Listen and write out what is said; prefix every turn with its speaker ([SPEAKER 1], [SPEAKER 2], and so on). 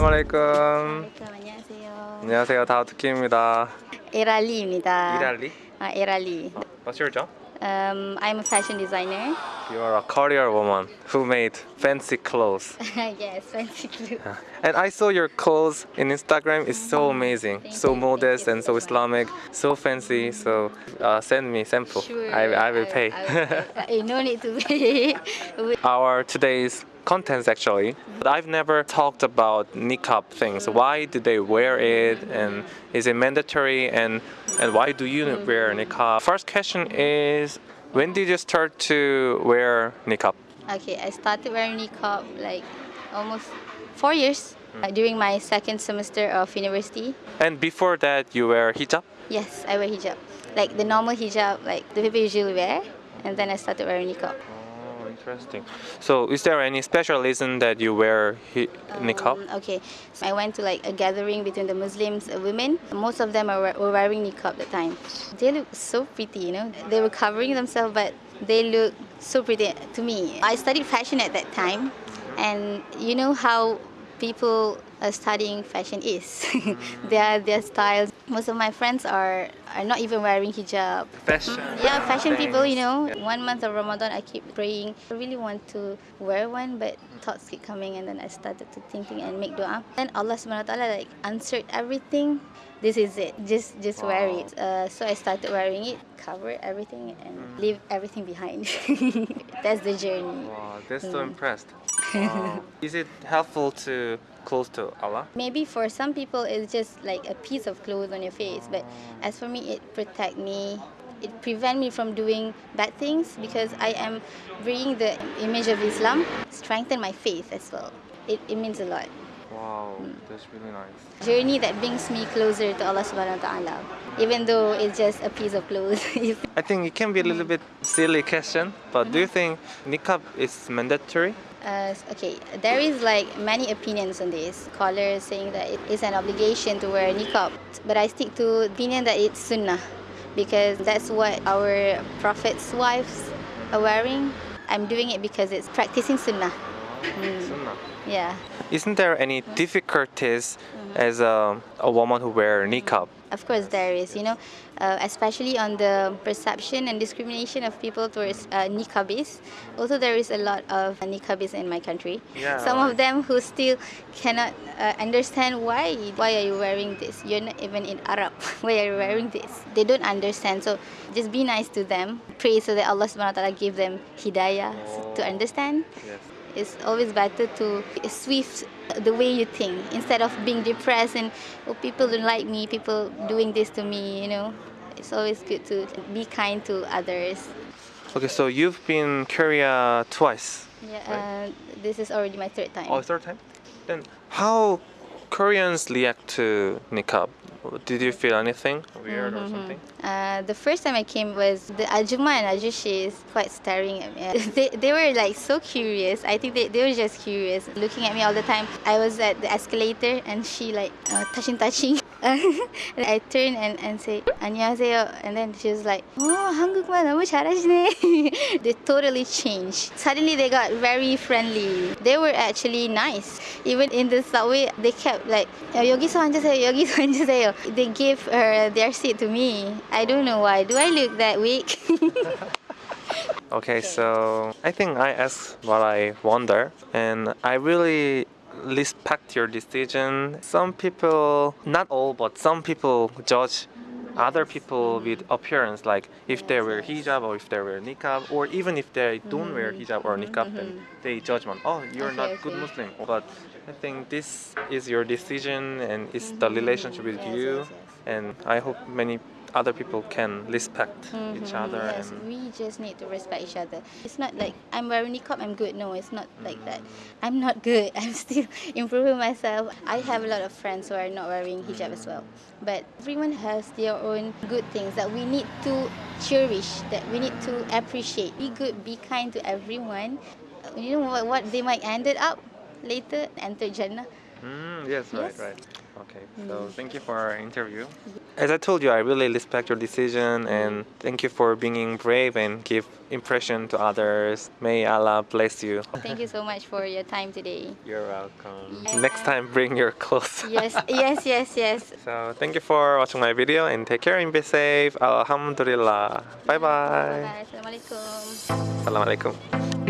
[SPEAKER 1] 살라말레이쿰.
[SPEAKER 2] 안녕하세요.
[SPEAKER 1] 안녕하세요. 다우트키입니다.
[SPEAKER 2] 에랄리입니다.
[SPEAKER 1] 이랄리.
[SPEAKER 2] 아, 에랄리.
[SPEAKER 1] What's your job?
[SPEAKER 2] Um, I'm a fashion designer.
[SPEAKER 1] You are a career woman who made fancy clothes.
[SPEAKER 2] yes, fancy clothes.
[SPEAKER 1] And I saw your clothes in Instagram. It's so amazing,
[SPEAKER 2] Thank
[SPEAKER 1] so
[SPEAKER 2] you, thank
[SPEAKER 1] modest
[SPEAKER 2] you
[SPEAKER 1] and so
[SPEAKER 2] so much.
[SPEAKER 1] Islamic, so fancy. So uh, send me sample.
[SPEAKER 2] Sure.
[SPEAKER 1] I, I will pay.
[SPEAKER 2] I will pay. Uh, no need to pay.
[SPEAKER 1] Our today's contents actually. But I've never talked about niqab things. Why do they wear it and is it mandatory and and why do you wear niqab? First question is when did you start to wear niqab?
[SPEAKER 2] okay, I started wearing niqab like almost four years uh, during my second semester of university.
[SPEAKER 1] And before that you wear hijab?
[SPEAKER 2] Yes, I wear hijab. Like the normal hijab, like the people usually wear. And then I started wearing niqab.
[SPEAKER 1] Interesting. So is there any special reason that you wear hi- niqab?
[SPEAKER 2] Um, okay, so I went to like a gathering between the Muslims, uh, women. Most of them are, were wearing niqab at the time. They look so pretty, you know. They were covering themselves, but they look so pretty to me. I studied fashion at that time, and you know how people uh, studying fashion is. their their styles. Most of my friends are are not even wearing hijab.
[SPEAKER 1] Fashion.
[SPEAKER 2] Yeah, fashion people, you know. One month of Ramadan, I keep praying. I really want to wear one, but thoughts keep coming, and then I started to thinking and make dua. Then Allah Subhanahu Wa Taala like answered everything. This is it. Just just wear it. Uh, so I started wearing it, cover everything, and leave everything behind. That's the journey.
[SPEAKER 1] Wow, that's so
[SPEAKER 2] Mm.
[SPEAKER 1] impressed. Wow. Is it helpful to close to Allah?
[SPEAKER 2] Maybe for some people it's just like a piece of clothes on your face, but as for me, it protect me. It prevent me from doing bad things because I am bringing the image of Islam, strengthen my faith as well. It, it means a lot.
[SPEAKER 1] Wow, mm. that's really nice.
[SPEAKER 2] Journey that brings me closer to Allah Subhanahu Wa Taala, even though it's just a piece of clothes.
[SPEAKER 1] I think it can be a little bit silly question, but do you mm-hmm. think niqab is mandatory?
[SPEAKER 2] Uh, okay, there is like many opinions on this. Scholars saying that it is an obligation to wear niqab, but I stick to opinion that it's sunnah because that's what our prophet's wives are wearing. I'm doing it because it's practicing sunnah.
[SPEAKER 1] Sunnah.
[SPEAKER 2] Yeah.
[SPEAKER 1] Isn't there any difficulties as a, a woman who wear niqab?
[SPEAKER 2] Of course, there is, you know, uh, especially on the perception and discrimination of people towards uh, niqabis. Also, there is a lot of niqabis in my country.
[SPEAKER 1] Yeah,
[SPEAKER 2] Some of them who still cannot uh, understand why. Why are you wearing this? You're not even in Arab. Why are you wearing this? They don't understand. So just be nice to them. Pray so that Allah Subhanahu Wa Taala give them hidayah to understand.
[SPEAKER 1] Yes.
[SPEAKER 2] It's always better to swift the way you think instead of being depressed and oh people don't like me, people doing this to me, you know. It's always good to be kind to others.
[SPEAKER 1] Okay, so you've been Korea twice.
[SPEAKER 2] Yeah, uh, this is already my third time.
[SPEAKER 1] Oh, third time? Then how Koreans react to niqab? Did you feel anything weird or something?
[SPEAKER 2] Uh, the first time I came was the Ajuma and Ajushi is quite staring at me. They, they were like so curious. I think they, they were just curious, looking at me all the time. I was at the escalator and she like uh, touching, touching. I turned and, and say 안녕하세요 and then she was like oh 한국말 너무 잘하시네. they totally changed. Suddenly they got very friendly. They were actually nice. Even in the subway they kept like "야, 여기서 앉으세요 여기서 앉으세요. They gave her their seat to me. I don't know why. Do I look that weak?
[SPEAKER 1] Okay, so I think I asked what I wonder, and I really respect your decision. Some people, not all, but some people judge other people with appearance, like if they wear hijab or if they wear niqab, or even if they don't wear mm-hmm. hijab or niqab, then mm-hmm. they judgment. Oh, you're
[SPEAKER 2] Okay,
[SPEAKER 1] not good. Muslim. But I think this is your decision, and it's the mm-hmm. relationship with
[SPEAKER 2] Yes,
[SPEAKER 1] you,
[SPEAKER 2] yes, yes.
[SPEAKER 1] and I hope many other people can respect each
[SPEAKER 2] Mhm,
[SPEAKER 1] other
[SPEAKER 2] Yes,
[SPEAKER 1] and
[SPEAKER 2] we just need to respect each other. It's not like I'm wearing niqab, I'm good. No, it's not like that. I'm not good. I'm still improving myself. I have a lot of friends who are not wearing hijab as well. But everyone has their own good things that we need to cherish, that we need to appreciate. Be good, be kind to everyone. You know what, what they might ended up later, enter Jannah.
[SPEAKER 1] Mm, yes, right,
[SPEAKER 2] Yes.
[SPEAKER 1] right. Okay, so mm. thank you for our interview. As I told you, I really respect your decision and thank you for being brave and give impression to others. May Allah bless you.
[SPEAKER 2] Thank you so much for your time today.
[SPEAKER 1] You're welcome.
[SPEAKER 2] Yeah.
[SPEAKER 1] Next time, bring your clothes.
[SPEAKER 2] Yes, yes, yes, yes.
[SPEAKER 1] So thank you for watching my video and take care and be safe. Alhamdulillah. Bye bye.
[SPEAKER 2] Bye. Assalamualaikum.
[SPEAKER 1] Assalamualaikum.